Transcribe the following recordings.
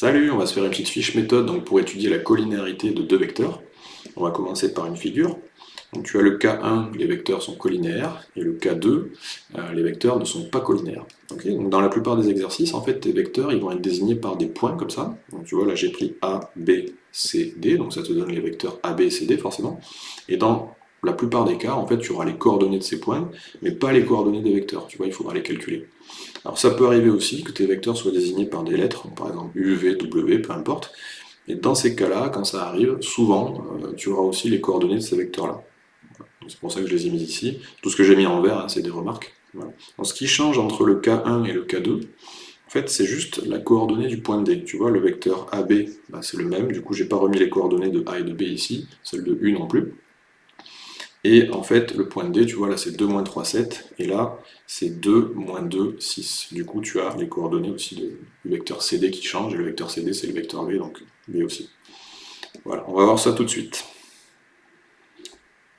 Salut, on va se faire une petite fiche méthode pour étudier la collinéarité de deux vecteurs. On va commencer par une figure. Donc tu as le cas 1, les vecteurs sont collinéaires, et le cas 2, euh, les vecteurs ne sont pas collinéaires. dans la plupart des exercices, en fait, tes vecteurs ils vont être désignés par des points comme ça. Donc tu vois, là j'ai pris A, B, C, D, donc ça te donne les vecteurs A, B, C, D forcément. Et dans la plupart des cas, en fait, tu auras les coordonnées de ces points, mais pas les coordonnées des vecteurs. Tu vois, il faudra les calculer. Alors ça peut arriver aussi que tes vecteurs soient désignés par des lettres, par exemple U, V, W, peu importe. Et dans ces cas-là, quand ça arrive, souvent, euh, tu auras aussi les coordonnées de ces vecteurs-là. C'est pour ça que je les ai mis ici. Tout ce que j'ai mis en vert, hein, c'est des remarques. ce qui change entre le K1 et le K2, en fait, c'est juste la coordonnée du point D. Tu vois, le vecteur AB, bah, c'est le même. Du coup, j'ai pas remis les coordonnées de A et de B ici, celle de U non plus. Et en fait, le point D, tu vois, là c'est 2, moins 3, 7, et là c'est 2, moins 2, 6. Du coup, tu as les coordonnées aussi du vecteur CD qui change, et le vecteur CD c'est le vecteur V, donc V aussi. Voilà, on va voir ça tout de suite.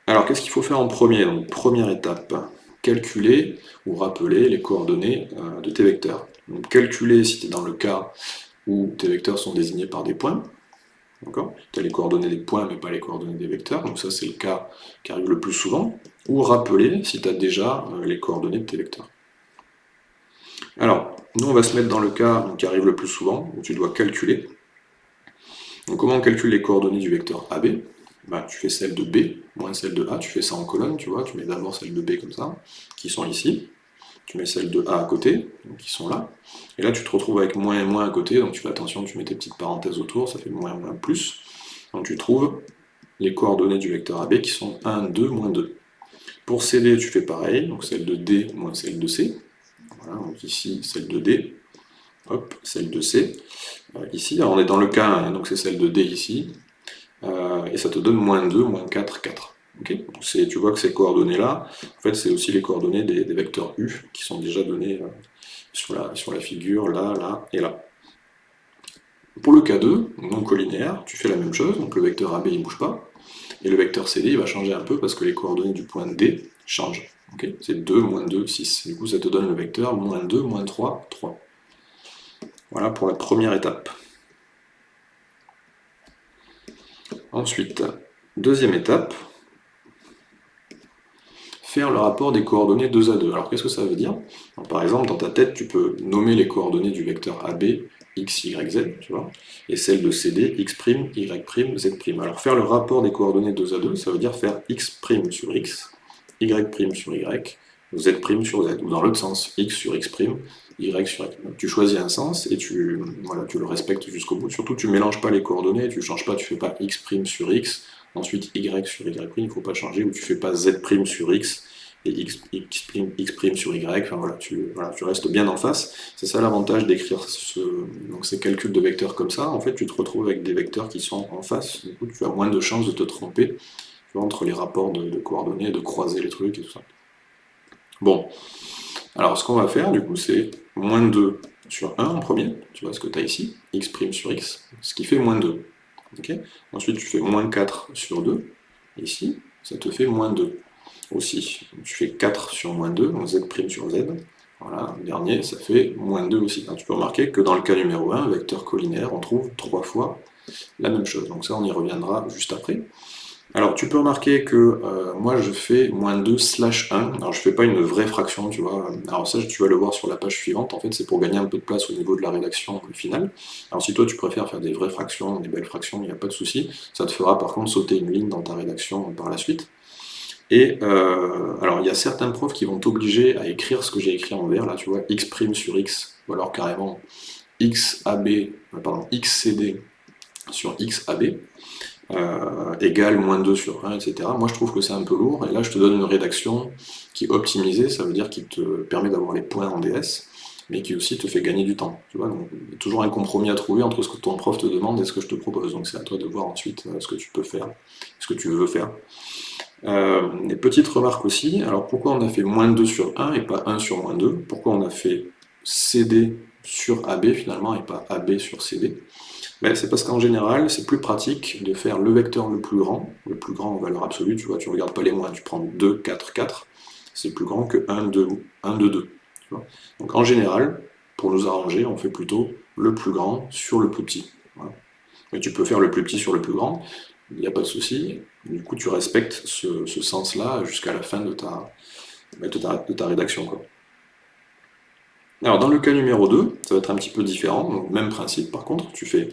Alors, qu'est-ce qu'il faut faire en premier? Donc, première étape, calculer ou rappeler les coordonnées euh, de tes vecteurs. Donc, calculer si tu es dans le cas où tes vecteurs sont désignés par des points, tu as les coordonnées des points, mais pas les coordonnées des vecteurs, donc ça c'est le cas qui arrive le plus souvent. Ou rappeler si tu as déjà euh, les coordonnées de tes vecteurs. Alors, nous on va se mettre dans le cas qui arrive le plus souvent, où tu dois calculer. Donc comment on calcule les coordonnées du vecteur AB bah, Tu fais celle de B moins celle de A, tu fais ça en colonne, tu vois, tu mets d'abord celle de B comme ça, qui sont ici tu mets celle de A à côté, qui sont là, et là tu te retrouves avec moins et moins à côté, donc tu fais attention, tu mets tes petites parenthèses autour, ça fait moins moins plus, donc tu trouves les coordonnées du vecteur AB qui sont 1, 2, moins 2. Pour CD, tu fais pareil, donc celle de D moins celle de C, voilà, donc ici celle de D, hop, celle de C, euh, ici, alors on est dans le cas 1, donc c'est celle de D ici, euh, et ça te donne moins 2, moins 4, 4 tu vois que ces coordonnées-là, en fait, c'est aussi les coordonnées des, vecteurs U qui sont déjà données euh, sur, la, sur la figure, là, là et là. Pour le cas 2, non collinéaire, tu fais la même chose, donc le vecteur AB il ne bouge pas, et le vecteur CD il va changer un peu parce que les coordonnées du point D changent. c'est 2, moins 2, 6. Du coup, ça te donne le vecteur moins 2, moins 3, 3. Voilà pour la première étape. Ensuite, deuxième étape, faire le rapport des coordonnées 2 à 2. Alors qu'est-ce que ça veut dire? Par exemple, dans ta tête, tu peux nommer les coordonnées du vecteur AB, x, y, z, tu vois, et celles de CD, x', y', z'. Alors faire le rapport des coordonnées 2 à 2, ça veut dire faire x' sur x, y' sur y, z' sur z, ou dans l'autre sens, x sur x', y sur y. tu choisis un sens et tu, le respectes jusqu'au bout. Surtout, tu ne mélanges pas les coordonnées, tu ne changes pas, tu fais pas x' sur x, Ensuite, y sur y', il ne faut pas changer, ou tu fais pas z' sur x, et x', x sur y, enfin voilà tu, tu restes bien en face. C'est ça l'avantage d'écrire ce, ces calculs de vecteurs comme ça, en fait tu te retrouves avec des vecteurs qui sont en face, du coup tu as moins de chances de te tromper entre les rapports de, coordonnées, de croiser les trucs et tout ça. Bon, alors ce qu'on va faire du coup c'est moins 2 sur 1 en premier, tu vois ce que tu as ici, x' sur x, ce qui fait moins 2. Ensuite, tu fais moins 4 sur 2, ici, ça te fait moins 2 aussi. Tu fais 4 sur moins 2, donc z' sur z. Voilà, dernier, ça fait moins 2 aussi. tu peux remarquer que dans le cas numéro 1, vecteur collinaire, on trouve 3 fois la même chose. Donc ça, on y reviendra juste après. Alors, tu peux remarquer que euh, moi, je fais moins 2 slash 1. Alors, je fais pas une vraie fraction, tu vois. Alors ça, tu vas le voir sur la page suivante. En fait, c'est pour gagner un peu de place au niveau de la rédaction finale. Alors, si toi, tu préfères faire des vraies fractions, des belles fractions, il n'y a pas de souci. Ça te fera, par contre, sauter une ligne dans ta rédaction par la suite. Et, euh, alors, il y a certains profs qui vont t'obliger à écrire ce que j'ai écrit en vert, là, tu vois, x' sur x, ou alors carrément xab, euh, pardon, xcd sur xab euh, égale moins 2 sur 1, etc. Moi je trouve que c'est un peu lourd, et là je te donne une rédaction qui est optimisée, ça veut dire qu'il te permet d'avoir les points en DS, mais qui aussi te fait gagner du temps. Tu vois, donc, il y a toujours un compromis à trouver entre ce que ton prof te demande et ce que je te propose, donc c'est à toi de voir ensuite euh, ce que tu peux faire, ce que tu veux faire. Euh, et petite remarque aussi, alors pourquoi on a fait moins 2 sur 1 et pas 1 sur moins 2 Pourquoi on a fait CD sur AB finalement et pas AB sur CD c'est parce qu'en général, c'est plus pratique de faire le vecteur le plus grand, le plus grand en valeur absolue, tu vois, tu regardes pas les moins, tu prends 2, 4, 4, c'est plus grand que 1, 2, 1, 2, 2. Donc en général, pour nous arranger, on fait plutôt le plus grand sur le plus petit. Mais tu peux faire le plus petit sur le plus grand, il n'y a pas de souci. Du coup, tu respectes ce, sens-là jusqu'à la fin de ta, de ta, rédaction. Quoi. Alors, dans le cas numéro 2, ça va être un petit peu différent. même principe, par contre, tu fais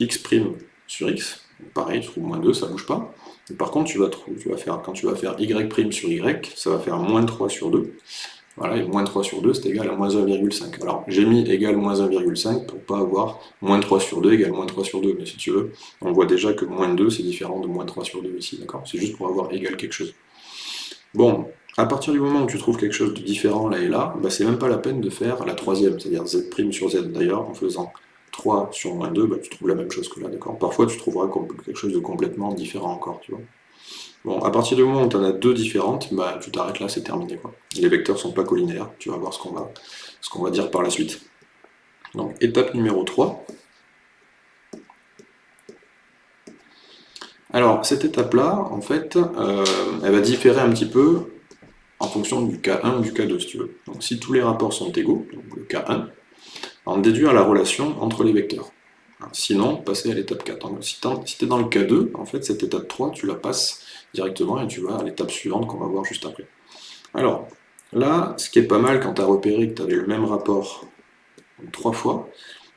x' sur x. Pareil, tu trouves moins 2, ça ne bouge pas. par contre, quand tu vas faire y' sur y, ça va faire moins 3 sur 2. Voilà, et moins 3 sur 2, c'est égal à moins 1,5. Alors, j'ai mis égal moins 1,5 pour pas avoir moins 3 sur 2 égale moins 3 sur 2, mais si tu veux, on voit déjà que moins 2, c'est différent de moins 3 sur 2 ici, d'accord? C'est juste pour avoir égal quelque chose. Bon, à partir du moment où tu trouves quelque chose de différent là et là, bah, c'est même pas la peine de faire la troisième, c'est-à-dire z' sur z. D'ailleurs, en faisant 3 sur moins 2, bah, tu trouves la même chose que là, d'accord? Parfois, tu trouveras quelque chose de complètement différent encore, tu vois Bon, à partir du moment où tu en as deux différentes, bah, tu t'arrêtes là, c'est terminé. Quoi. Les vecteurs sont pas collinaires, tu vas voir ce qu'on va, va dire par la suite. Donc, étape numéro 3. Alors, cette étape-là, en fait, euh, elle va différer un petit peu en fonction du cas 1 ou du cas 2, si tu veux. Donc, si tous les rapports sont égaux, donc le cas 1, on déduire la relation entre les vecteurs. Sinon, passer à l'étape 4. si tu es dans le cas 2, en fait, cette étape 3, tu la passes directement et tu vas à l'étape suivante qu'on va voir juste après. Alors, là, ce qui est pas mal quand tu as repéré que tu avais le même rapport trois fois,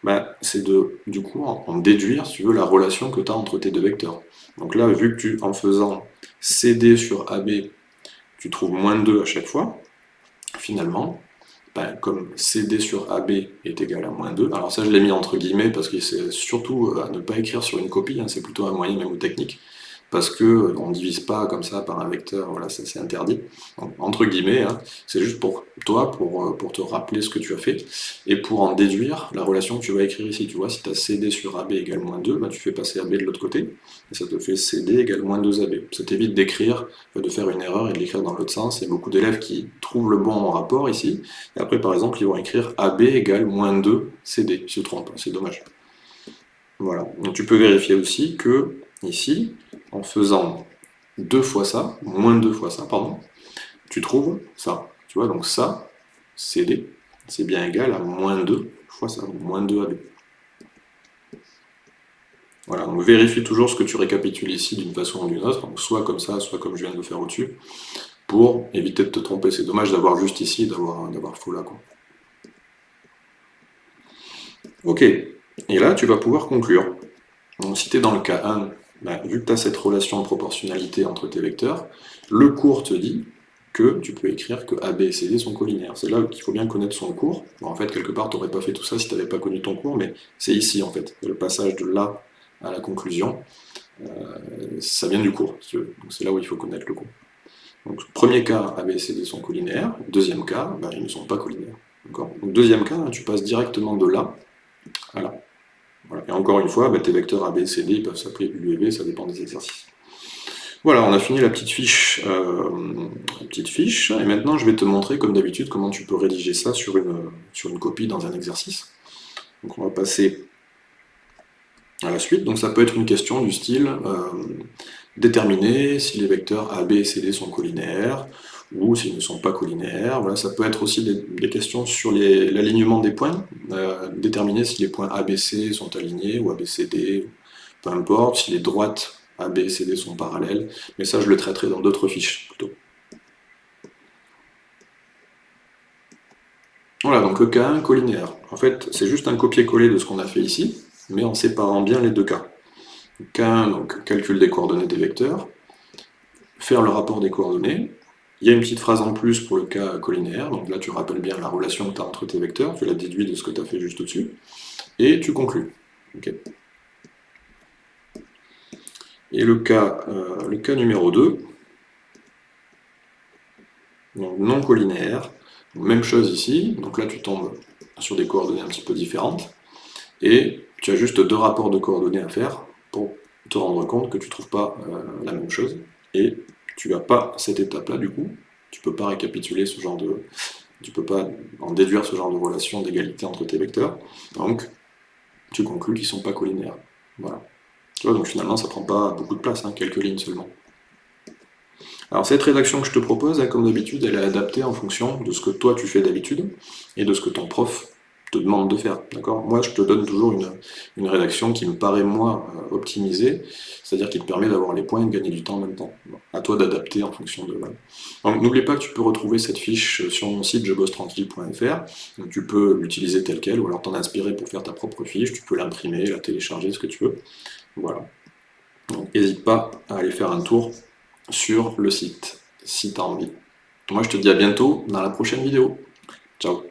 bah, c'est de, du coup, en, déduire, si tu veux, la relation que tu as entre tes deux vecteurs. Donc là, vu que tu, en faisant CD sur AB, tu trouves moins 2 à chaque fois, finalement, bah, comme CD sur AB est égal à moins 2, alors ça je l'ai mis entre guillemets parce que c'est surtout à ne pas écrire sur une copie, hein, c'est plutôt un moyen même technique, parce que euh, on ne divise pas comme ça par un vecteur, voilà, ça c'est interdit. entre guillemets, hein, c'est juste pour toi, pour, euh, pour te rappeler ce que tu as fait, et pour en déduire la relation que tu vas écrire ici. Tu vois, si tu as CD sur AB égale moins 2, bah, tu fais passer AB de l'autre côté, et ça te fait CD égale moins 2AB. Ça t'évite d'écrire, euh, de faire une erreur et de l'écrire dans l'autre sens. A beaucoup d'élèves qui trouvent le bon rapport ici, et après par exemple, ils vont écrire AB égale moins 2 CD, ils se trompent, c'est dommage. Voilà, donc tu peux vérifier aussi que ici, en faisant deux fois ça, moins deux fois ça, pardon, tu trouves ça. Tu vois, donc ça, CD, c'est bien égal à moins 2 fois ça, moins 2 AB. Voilà, donc vérifie toujours ce que tu récapitules ici d'une façon ou d'une autre, donc soit comme ça, soit comme je viens de le faire au-dessus, pour éviter de te tromper. C'est dommage d'avoir juste ici d'avoir faux là. Ok, et là tu vas pouvoir conclure. Donc si tu es dans le cas 1, bah, vu que tu as cette relation de proportionnalité entre tes vecteurs, le cours te dit que tu peux écrire que AB et CD sont collinaires. C'est là qu'il faut bien connaître son cours. en fait, quelque part, tu n'aurais pas fait tout ça si tu n'avais pas connu ton cours, mais c'est ici, en fait, le passage de là à la conclusion. Euh, ça vient du cours, c'est là où il faut connaître le cours. Donc, premier cas, AB et CD sont collinaires. Deuxième cas, bah, ils ne sont pas collinaires. Donc, deuxième cas, tu passes directement de là à là. Et encore une fois, bah, tes vecteurs A, B, C, D peuvent s'appeler U V, ça dépend des exercices. Voilà, on a fini la petite fiche, euh, petite fiche, et maintenant je vais te montrer, comme d'habitude, comment tu peux rédiger ça sur une, sur une copie dans un exercice. Donc on va passer à la suite. Donc ça peut être une question du style euh, déterminer si les vecteurs A, B et C, sont collinaires, ou s'ils ne sont pas collinaires. Voilà, ça peut être aussi des, questions sur l'alignement des points, euh, déterminer si les points ABC sont alignés ou ABCD, peu importe, si les droites AB et CD sont parallèles, mais ça je le traiterai dans d'autres fiches plutôt. Voilà, donc le cas 1 collinéaire. En fait, c'est juste un copier-coller de ce qu'on a fait ici, mais en séparant bien les deux cas. Cas 1, donc calcul des coordonnées des vecteurs, faire le rapport des coordonnées, il y a une petite phrase en plus pour le cas collinaire, donc là tu rappelles bien la relation que tu as entre tes vecteurs, tu la déduis de ce que tu as fait juste au-dessus, et tu conclus. Et le cas, euh, le cas numéro 2, non collinaire, même chose ici, donc là tu tombes sur des coordonnées un petit peu différentes, et tu as juste deux rapports de coordonnées à faire te rendre compte que tu ne trouves pas euh, la même chose, et tu n'as pas cette étape-là, du coup, tu ne peux pas récapituler ce genre de... Tu peux pas en déduire ce genre de relation d'égalité entre tes vecteurs, donc tu conclus qu'ils ne sont pas collinaires. Voilà. Tu vois, donc finalement, ça prend pas beaucoup de place, hein, quelques lignes seulement. Alors cette rédaction que je te propose, comme d'habitude, elle est adaptée en fonction de ce que toi tu fais d'habitude, et de ce que ton prof te demande de faire, d'accord? Moi, je te donne toujours une, rédaction qui me paraît moins euh, optimisée, c'est-à-dire qui te permet d'avoir les points et de gagner du temps en même temps. à toi d'adapter en fonction de... Donc n'oublie pas que tu peux retrouver cette fiche sur mon site jebossetranquille.fr, tu peux l'utiliser telle quelle, ou alors t'en inspirer pour faire ta propre fiche, tu peux l'imprimer, la télécharger, ce que tu veux. Voilà. Donc n'hésite pas à aller faire un tour sur le site, si tu as envie. Moi, je te dis à bientôt dans la prochaine vidéo. Ciao